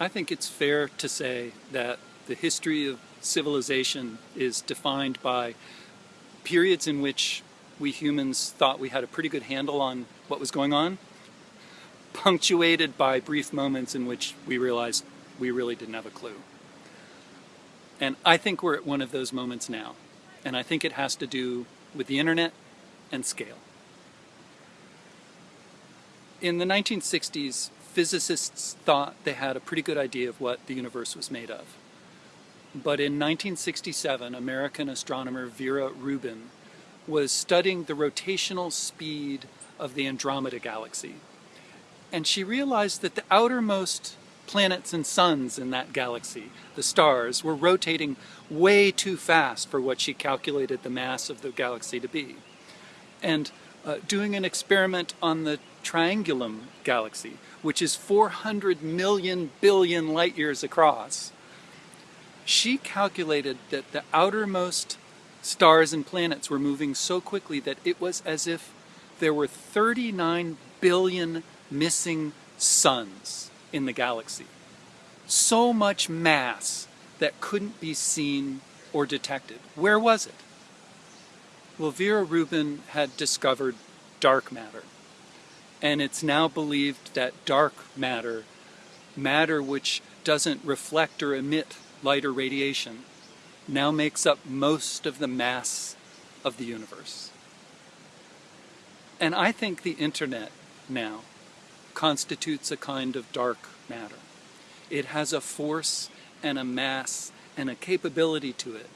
I think it's fair to say that the history of civilization is defined by periods in which we humans thought we had a pretty good handle on what was going on, punctuated by brief moments in which we realized we really didn't have a clue. And I think we're at one of those moments now. And I think it has to do with the internet and scale. In the 1960s, physicists thought they had a pretty good idea of what the universe was made of. But in 1967, American astronomer Vera Rubin was studying the rotational speed of the Andromeda galaxy. And she realized that the outermost planets and suns in that galaxy, the stars, were rotating way too fast for what she calculated the mass of the galaxy to be. And uh, doing an experiment on the Triangulum galaxy, which is 400 million billion light years across, she calculated that the outermost stars and planets were moving so quickly that it was as if there were 39 billion missing suns in the galaxy. So much mass that couldn't be seen or detected. Where was it? Well, Vera Rubin had discovered dark matter. And it's now believed that dark matter, matter which doesn't reflect or emit light or radiation, now makes up most of the mass of the universe. And I think the internet now constitutes a kind of dark matter. It has a force and a mass and a capability to it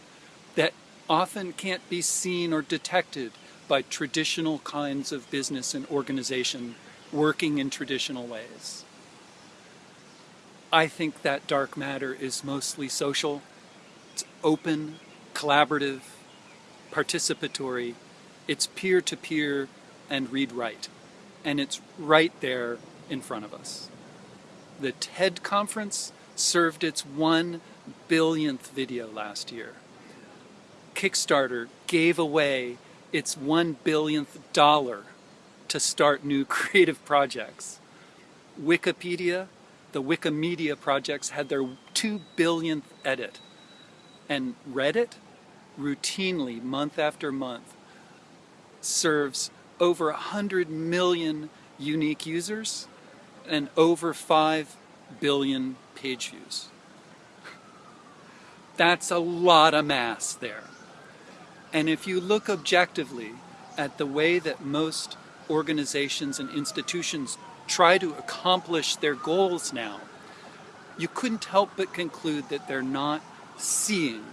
that often can't be seen or detected by traditional kinds of business and organization working in traditional ways. I think that dark matter is mostly social. It's open, collaborative, participatory. It's peer-to-peer -peer and read-write. And it's right there in front of us. The TED conference served its one billionth video last year. Kickstarter gave away its one billionth dollar to start new creative projects. Wikipedia the Wikimedia projects had their two billionth edit. And Reddit, routinely, month after month, serves over 100 million unique users and over 5 billion page views. That's a lot of mass there. And if you look objectively at the way that most organizations and institutions try to accomplish their goals now, you couldn't help but conclude that they're not seeing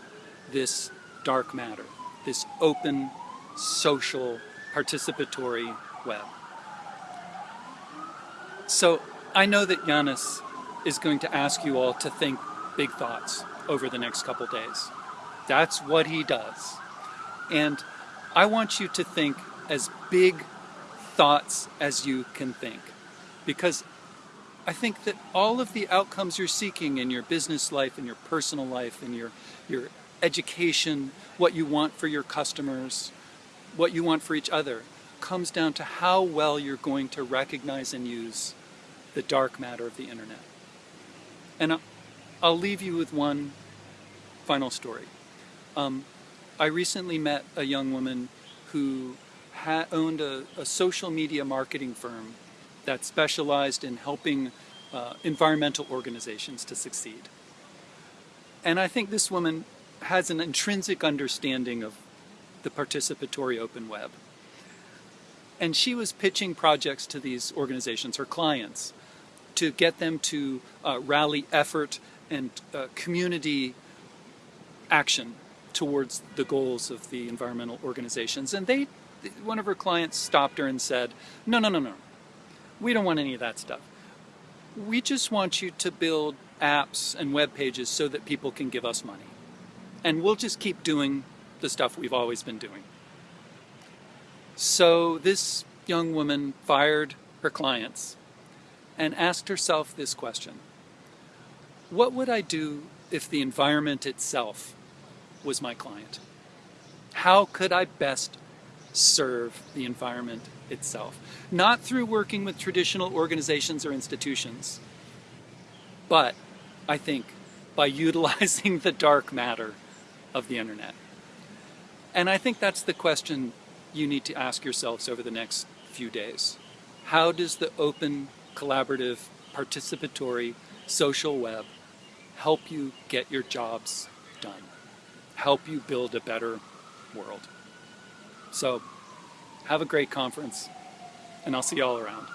this dark matter, this open, social, participatory web. So I know that Yanis is going to ask you all to think big thoughts over the next couple days. That's what he does. And I want you to think as big thoughts as you can think because I think that all of the outcomes you're seeking in your business life, in your personal life, in your, your education, what you want for your customers, what you want for each other, comes down to how well you're going to recognize and use the dark matter of the internet. And I'll leave you with one final story. Um, I recently met a young woman who owned a, a social media marketing firm that specialized in helping uh, environmental organizations to succeed. And I think this woman has an intrinsic understanding of the participatory open web. And she was pitching projects to these organizations, her clients, to get them to uh, rally effort and uh, community action towards the goals of the environmental organizations. And they, one of her clients stopped her and said, no, no, no, no, we don't want any of that stuff. We just want you to build apps and web pages so that people can give us money. And we'll just keep doing the stuff we've always been doing. So this young woman fired her clients and asked herself this question. What would I do if the environment itself was my client? How could I best serve the environment itself. Not through working with traditional organizations or institutions, but I think, by utilizing the dark matter of the internet. And I think that's the question you need to ask yourselves over the next few days. How does the open, collaborative, participatory social web help you get your jobs done? Help you build a better world? So, have a great conference, and I'll see you all around.